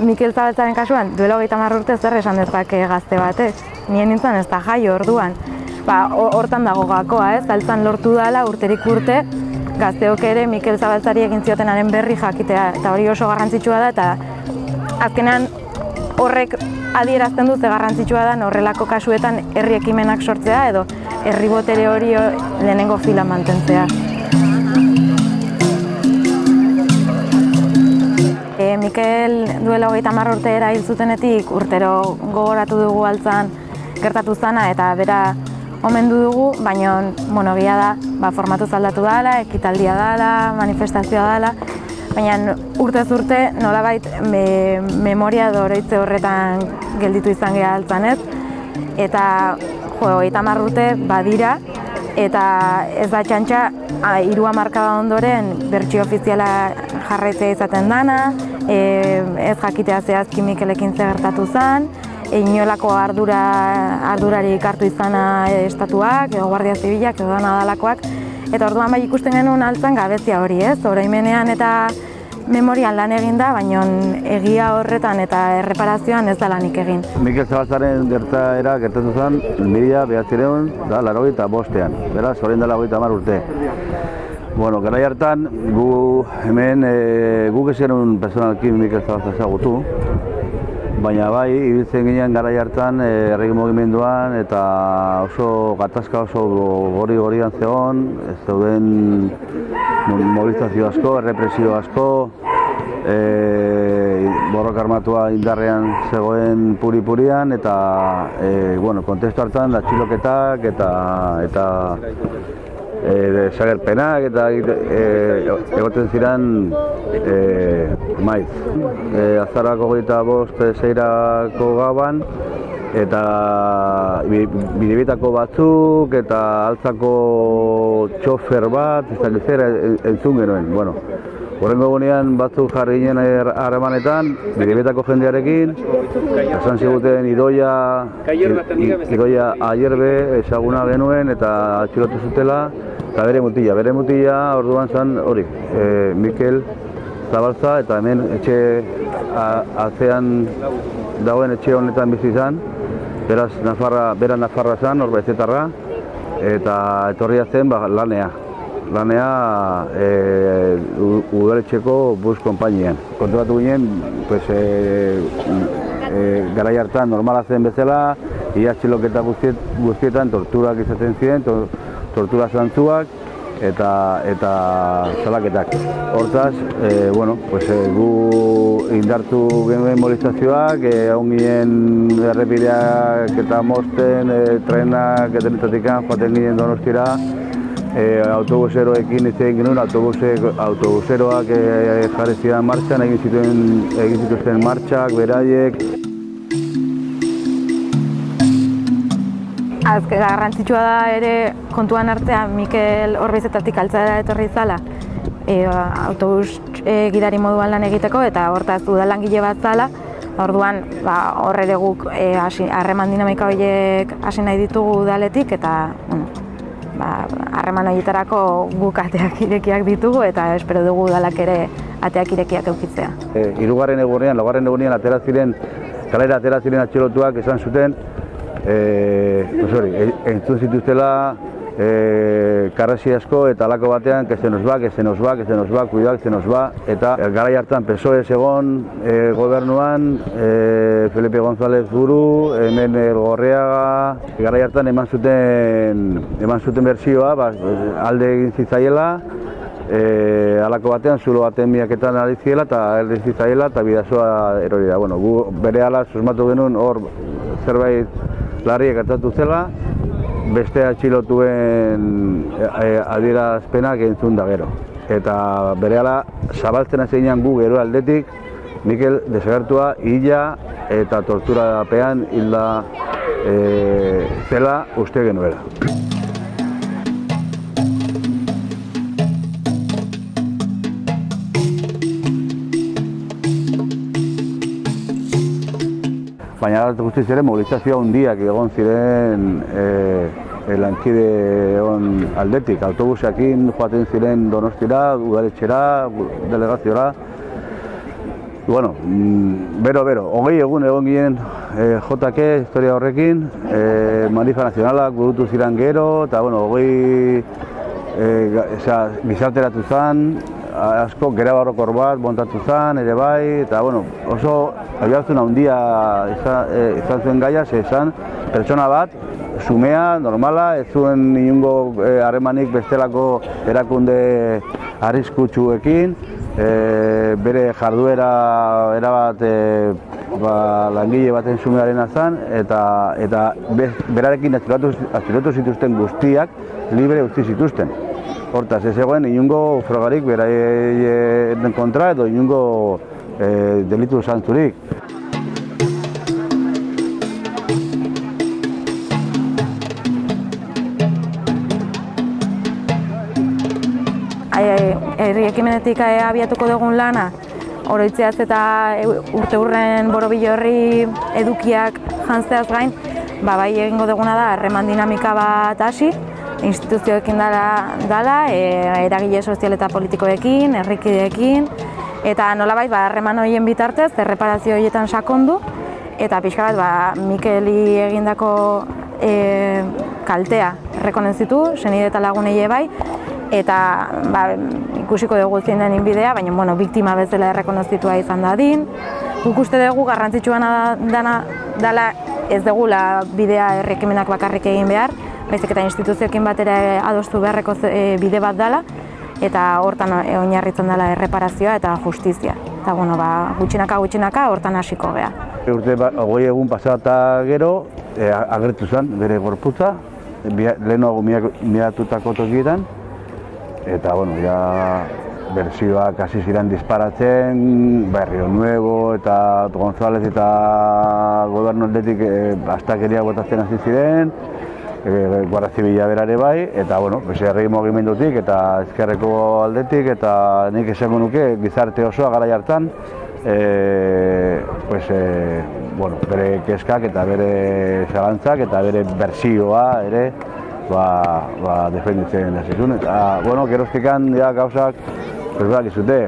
Mikel Zabaltzaren kasuan, duela hogeita urte zer esan dezake gazte batek. Nien nintzen ez da jaio orduan. Ba, hortan dago gakoa, ez? Zaltzan lortu dela urterik urte, gazteok ere Mikel Zabaltzari egin ziotenaren berri jakitea, eta hori oso garrantzitsua da, eta azkenean horrek adierazten du ze garrantzitsua da horrelako kasuetan herri ekimenak sortzea edo herri botere hori lehenengo fila mantentzea. Mikel duela hogeita marra urte hil zutenetik urtero gogoratu dugu altzan gertatu zana eta bera omendu dugu, baina monogia da, ba, formatu zaldatu dela, ekitaldia dela, manifestazioa dela, baina urtez urte nolabait me, memoria doroitze horretan gelditu izan geha altzan ez, eta jo, eta urte badira, eta ez da txantxa, irua markada ondoren bertsi ofiziala jarraitzea izaten dana, e, ez jakitea zehazki Mikelekin gertatu zen, inolako ardura, ardurari ikartu izana estatuak, edo guardia zibilak, edo nadalakoak, eta orduan bai ikusten genuen altzan gabezia hori, ez? Oraimenean eta memorian lan egin da, baina egia horretan eta erreparazioan ez da lanik egin. Mikel Zabalzaren gertaera gertatu zen, mila behatzireun da laro bostean, beraz, horrein dela mar urte. Bueno, gara hartan, gu hemen, e, guk ez genuen personalki Mikel Zabalza ezagutu, baina bai, ibiltzen ginen gara hartan eh, erregi mugimenduan eta oso gatazka oso gori gorian zegoen, ez zeuden mobilizazio asko, errepresio asko, e, borrok armatua indarrean zegoen puri-purian eta e, bueno, kontestu hartan da txiloketak eta, eta e, desagerpenak eta e, egoten ziren e, maiz. E, azarako gaita bost zeirako gaban eta bidebitako batzuk eta altzako txofer bat, ez da zer entzun genuen. Bueno, Horrengo egunean batzuk jarri ginen harremanetan, bidebetako jendearekin, esan ziguten idoia, idoia aierbe ezaguna genuen eta atxilotu zutela, eta bere mutila, bere mutila orduan zen hori, e, Mikel Zabalza eta hemen etxe atzean dagoen etxe honetan bizi izan, beraz Nafarra, bera Nafarra zen, hor bezetarra, eta etorria zen ba, lanea. Lanea e, udaletxeko bus konpainian. Kontuatu ginen, pues, e, e, garai hartan normala zen bezala, ia txiloketa guztietan torturak izaten ziren, tortura zantzuak eta eta salaketak. Hortaz, e, bueno, pues, e, gu indartu genuen mobilizazioak, e, hau errepideak eta mosten, e, trenak eta netatik joaten ginen donostira, e, autobuseroekin izan genuen, autobuse, autobuseroak e, jarri zidan martxan, egin zituen egin zituzten martxak, beraiek. Azke garrantzitsua da ere kontuan artean Mikel Orbizetatik altzara etorri zala e, autobus e, gidari moduan lan egiteko eta hortaz udalangile bat zala Orduan, ba, horre guk e, harreman dinamika horiek hasi nahi ditugu udaletik eta bueno, ba, harreman horietarako guk ateak irekiak ditugu eta espero dugu udalak ere ateak irekiak eukitzea. E, irugarren egunean, laugarren egunean atera ziren, kalera atera ziren atxilotuak esan zuten, e, hori, entzun zituztela e, karrasi asko eta alako batean que se nos va, cuidado, que se nos va. Eta garai hartan PSOE egon e, gobernuan e, Felipe González buru, hemen Gorreaga garai hartan eman zuten eman zuten bersioa, ba, alde egin zitzaiela E, alako batean, zulo baten miaketan ari ziela eta erdi zitzaiela eta bidazoa erori da. Bueno, gu bere ala susmatu genuen hor zerbait larriak gertatu zela, beste atxilotuen e, adierazpenak entzun da gero. Eta berehala zabaltzen azenean gu gero aldetik, Mikel desagertua hila eta tortura pean hilda e, zela uste genuela. Guztiz ere mobilizazioa hundiak egon ziren e, lankide on aldetik. Autobusekin joaten ziren donostira, udaletxera, delegaziora. bueno, mm, bero, bero, hogei egun egon ginen e, JK historia horrekin, e, Manifa Nazionalak burutu ziren gero, eta bueno, hogei e, gizarteratu zen, asko gera barrokor bat montatu zen, ere bai, eta bueno, oso abiartzen handia izan, e, izan zuen gaia, ze izan pertsona bat, sumea, normala, ez zuen inungo harremanik bestelako erakunde arriskutsuekin, e, bere jarduera erabat e, ba, langile baten sumearen azan, eta, eta be, berarekin atzilotu zituzten guztiak libre utzi zituzten. Hortaz, ez egoen inungo frogarik beraien kontra edo inungo e, delitu zantzurik. herri ekimenetik abiatuko dugun lana, oroitzeaz eta urte hurren borobilo horri edukiak jantzeaz gain, ba, bai egingo duguna da, harreman dinamika bat hasi, instituzioekin dala, dala e, eragile sozial eta politikoekin, herrikideekin, eta nolabait ba, harreman horien bitartez, erreparazio horietan sakondu, eta pixka bat, ba, Mikeli egindako e, kaltea errekonenzitu, senide eta lagunei bai, eta ba, ikusiko dugu zein den inbidea, baina bueno, biktima bezala errekonozitua izan da din. Guk uste dugu garrantzitsuana dana dala ez dugula bidea errekimenak bakarrik egin behar, baizik eta instituzioekin batera adostu beharreko e, bide bat dela, eta hortan e, oinarritzen dela erreparazioa eta justizia. Eta bueno, ba, gutxinaka gutxinaka hortan hasiko gea. Urte ba, hogei egun pasata gero, e, agertu zen bere gorputza, lehenago miratutako tokietan, eta bueno, ja bersioak hasi ziren disparatzen, Barrio Nuevo eta González eta gobernu aldetik e, astakeria botatzen hasi ziren, Guardia Zibila berare bai, eta bueno, herri mugimendutik eta ezkerreko aldetik eta nik esango nuke gizarte osoa gara jartan, e, pues, e, bueno, bere keskak eta bere zalantzak eta bere bersioa ere, ba, ba defenditzen da zizun. Eta, bueno, geroztikan, ja, gauzak, pues, ba, gizute,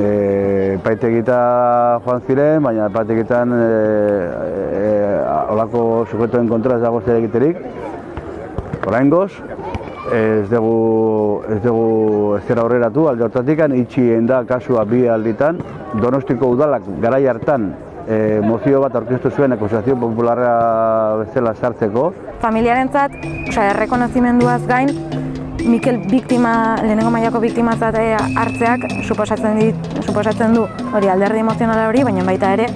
e, paitegita joan ziren, baina paitegitan e, e, olako sujetoen kontra ez dago zer egiterik. Horain goz, ez dugu, ez dugu ez dira horreratu, alde hortatik, itxi da kasua bi alditan, donostiko udalak garai hartan e, mozio bat aurkeztu zuen akusazio popularra bezala sartzeko. Familiarentzat, osea, errekonozimenduaz gain, Mikel biktima, lehenengo mailako biktimatzat eh, hartzeak suposatzen, dit, suposatzen du hori alderdi emozionala hori, baina baita ere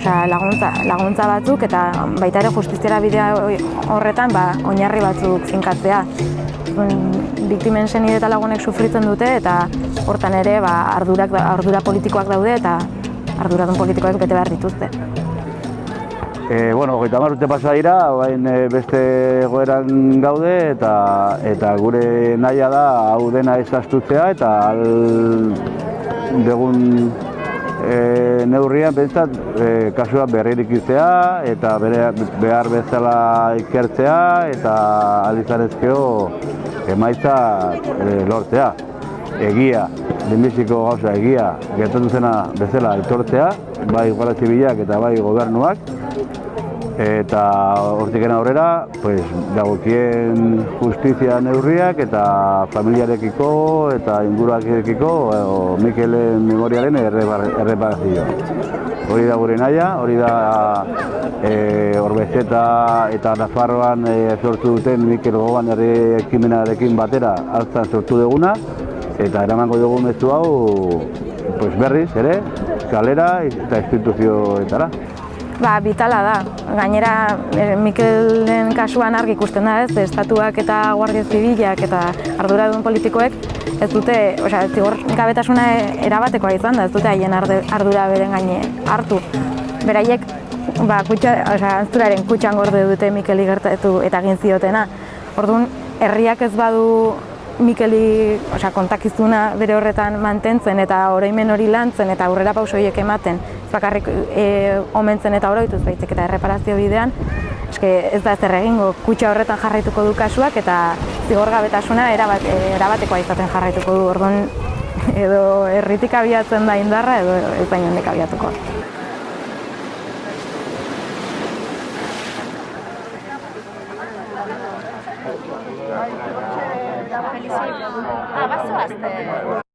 osea, laguntza, laguntza batzuk eta baita ere justiziara bidea horretan ba, oinarri batzuk finkatzea. Biktimen senide eta lagunek sufritzen dute eta hortan ere ba, ardurak, ardura politikoak daude eta arduradun politikoek bete behar dituzte. E, bueno, goita urte pasa dira, bain e, beste goeran gaude eta eta gure naia da hau dena ezaztutzea eta al degun e, neurrian bentsat e, kasua berririk iztea eta bere, behar bezala ikertzea eta alizarezkeo emaitza e, lortzea. Egia, lehenbiziko gauza egia gertatu zena bezala aitortzea, bai Guardia Zibilak eta bai gobernuak, eta hortikena aurrera, pues, dagokien justizia neurriak eta familiarekiko eta inguruarekiko o, Mikelen memoriaren erreparazio. Hori da gure naia, hori da e, Orbezeta eta Nafarroan e, sortu duten Mikel Goban herri ekimenarekin batera altzan sortu duguna, eta eramango dugu mezu hau pues berriz ere, kalera eta instituzioetara. Ba, bitala da. Gainera, eh, Mikelen kasuan argi ikusten da ez, estatuak eta guardia zibilak eta arduradun politikoek ez dute, osea, zigor gabetasuna erabatekoa izan da, ez dute haien ardura beren gaine hartu. Beraiek, ba, kutsa, osea, antzuraren kutsan gorde dute Mikeli gertatu eta egin ziotena. Orduan, herriak ez badu Mikeli osea, kontakizuna bere horretan mantentzen eta oroimen hori lantzen eta aurrera pausoiek ematen, bakarrik e, omentzen eta oroitu baitzek eta erreparazio bidean eske ez da zer egingo kutxa horretan jarraituko du kasuak eta zigorgabetasuna erabat e, erabatekoa izaten jarraituko du. Orduan edo erritik abiatzen da indarra edo ez baino nik abiatuko. Ah, basta.